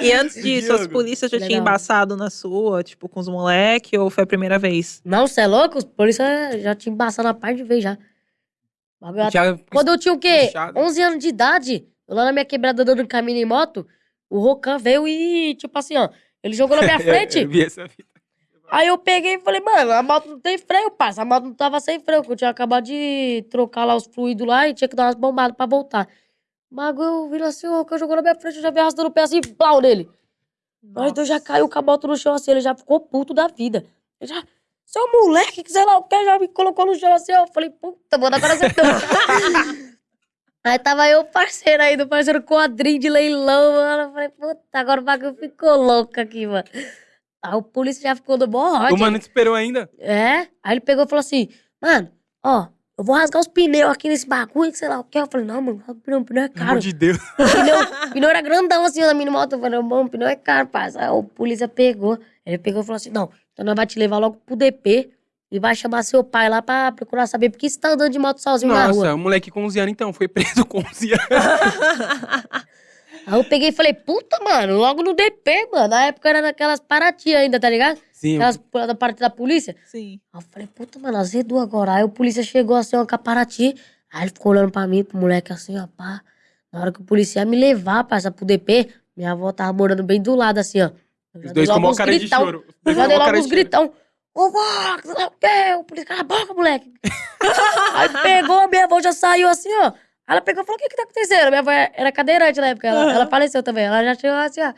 E antes disso, as polícias já tinham embaçado na sua, tipo, com os moleques, ou foi a primeira vez? Não, você é louco? Os polícia já tinha embaçado a parte de vez já. Quando eu tinha o quê? Puxado. 11 anos de idade, lá na minha quebrada dando caminho em moto, o Rocan veio e, tipo assim, ó, ele jogou na minha frente. Eu, vi essa fita. Aí eu peguei e falei, mano, a moto não tem freio, parça. A moto não tava sem freio, que eu tinha acabado de trocar lá os fluidos lá e tinha que dar umas bombadas pra voltar. O bagulho virou assim, o Rocan jogou na minha frente, eu já vi arrastando o pé assim, plau nele. Mas então já caiu com a moto no chão assim, ele já ficou puto da vida. Ele já, seu moleque, que sei lá o que, já me colocou no chão assim, ó. Eu falei, puta, mano, agora você Aí tava eu, parceiro aí, do parceiro quadrinho de leilão, mano. Eu falei, puta, agora o bagulho ficou louco aqui, mano. Aí o polícia já ficou do bom O ódio. mano te esperou ainda? É? Aí ele pegou e falou assim, mano, ó, eu vou rasgar os pneus aqui nesse bagulho, que sei lá o que. Eu falei, não, mano, o pneu, o pneu é Pelo caro. amor de Deus. O pneu, o pneu era grandão assim na minha moto. Eu falei, bom, o pneu é caro, parça. Aí o polícia pegou. Ele pegou e falou assim: não, então nós vai te levar logo pro DP e vai chamar seu pai lá pra procurar saber por que você tá andando de moto sozinho na rua. Nossa, o moleque com 11 anos, então, foi preso com 11 anos. Aí eu peguei e falei, puta, mano, logo no DP, mano. Na época era naquelas Paraty ainda, tá ligado? Sim, Aquelas da parte da polícia. Sim. Aí eu falei, puta, mano, azedou agora. Aí o polícia chegou assim, ó, com a Paraty. Aí ele ficou olhando pra mim, pro moleque assim, ó, pá. Na hora que o polícia ia me levar, parça, pro DP, minha avó tava morando bem do lado, assim, ó. Os dois com uma cara de gritão. choro. Os Eu dois já dei logo uns de choro. gritão. Ô, vó, sei lá o quê? O polícia, cala a boca, moleque. Aí pegou, minha avó já saiu assim, ó. Ela pegou e falou, o que que tá acontecendo? Minha avó era cadeirante na época, ela, Aham. ela faleceu também. Ela já chegou assim, ó.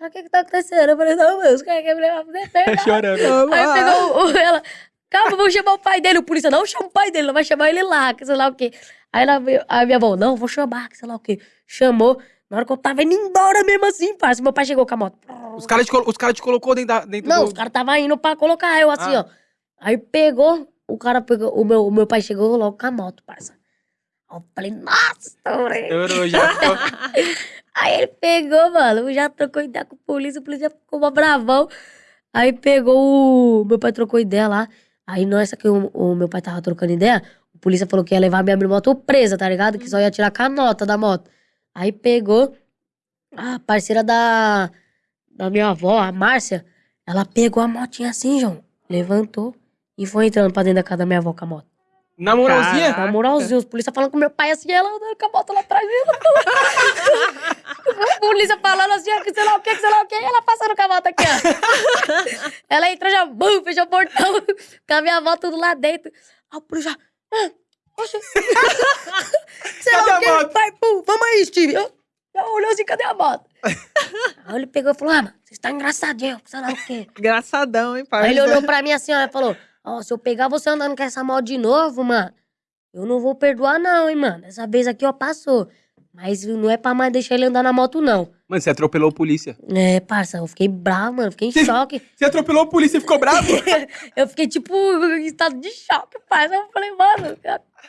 Ela, O que que tá acontecendo? Eu falei, não, meu, os caras querem me levar pro. Tá chorando. Aí pegou o- ela, calma, vamos chamar o pai dele. O polícia, não chama o pai dele, não vai chamar ele lá, que sei lá o quê. Aí ela veio, a minha avó, não, vou chamar, que sei lá o quê. Chamou. Na hora que eu tava indo embora mesmo assim, parça, meu pai chegou com a moto. Os caras te, colo- os cara te colocou dentro, da, dentro Não, do... os caras tava indo pra colocar eu assim, Ah. ó. Aí pegou, o cara pegou, o meu, o meu pai chegou logo com a moto, parça. Eu falei, nossa, estourei. Estourou já. Aí ele pegou, mano, já trocou ideia com o polícia, o polícia ficou uma bravão. Aí pegou o. Meu pai trocou ideia lá. Aí nessa que o, o meu pai tava trocando ideia, o polícia falou que ia levar minha moto presa, tá ligado? Que só ia tirar com a nota da moto. Aí pegou a parceira da, da minha avó, a Márcia, ela pegou a motinha assim, João. Levantou e foi entrando pra dentro da casa da minha avó com a moto. Na moralzinha? Caraca. Na moralzinha, os polícia falando com meu pai assim, ela andando com a moto lá atrás dela. a polícia falando assim, ó, que sei lá o que, que sei lá o que, e ela passando com a moto aqui, ó. ela entrou já, bum, fechou o portão, com a minha avó tudo lá dentro. Aí o polícia já, ah, oxe. sei Cadê lá a o que, moto? pai, pum, vamos aí, Steve. Eu, já olhou assim, cadê a moto? aí ele pegou e falou, ah, mano, você está engraçadinho, sei lá o quê. Engraçadão, hein, pai? Aí ele olhou pra mim assim, ó, e falou: Ó, se eu pegar você andando com essa moto de novo, mano, eu não vou perdoar, não, hein, mano. Essa vez aqui, ó, passou. Mas não é pra mais deixar ele andar na moto, não. Mano, você atropelou a polícia. É, parça, eu fiquei bravo, mano. Fiquei em choque. Você atropelou a polícia e ficou bravo? eu fiquei, tipo, em estado de choque, parça. Eu falei, mano,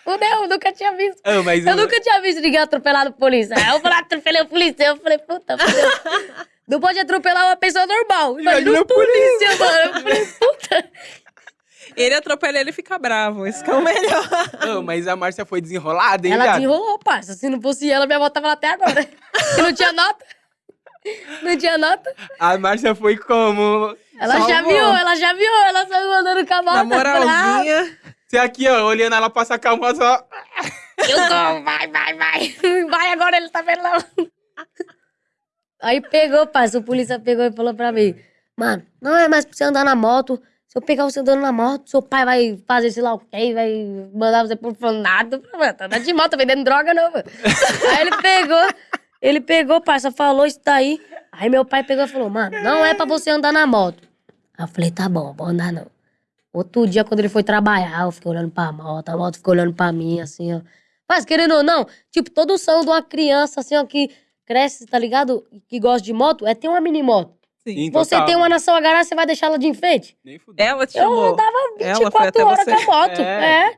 fudeu, eu nunca tinha visto. Ah, mas Eu nunca tinha visto ninguém atropelado polícia. Aí eu falei, atropelei o polícia. Eu falei, puta, fudeu. Não pode atropelar uma pessoa normal. Imagina Imagina a polícia. polícia, mano. Eu falei, puta. Ele atropela ele e fica bravo. Isso que é o melhor. Ah, mas a Márcia foi desenrolada, hein, Ela desenrolou, parça. Se não fosse ela, minha avó tava lá até agora. Se não tinha nota. Não tinha nota. A Márcia foi como... Ela já Salvou. viu, ela já viu. Ela saiu andando com a moto. Na moralzinha. Você aqui, ó, olhando ela passar com a moto, só... Eu tô, vai, vai, vai. Vai agora, ele tá vendo não. Aí pegou, parça. O polícia pegou e falou pra mim. Mano, não é mais pra você andar na moto. Se eu pegar você andando na moto, seu pai vai fazer sei lá o quê, vai mandar você pro. Mano, tá de moto, vendendo droga não, mano. Aí ele pegou, ele pegou, parça, falou isso daí. Aí meu pai pegou e falou, mano, não é pra você andar na moto. Aí eu falei, tá bom, vou andar não. Outro dia, quando ele foi trabalhar, eu fiquei olhando pra moto, a moto ficou olhando pra mim, assim, ó. Mas, querendo ou não, tipo, todo sonho de uma criança, assim, ó, que cresce, tá ligado? Que gosta de moto, é ter uma mini moto. Sim. Sim, Você total. tem uma nação agarrada, você vai deixar ela de enfeite? Nem fudeu. Ela te Eu chamou. andava Ela foi 24 até horas com a moto. É. É.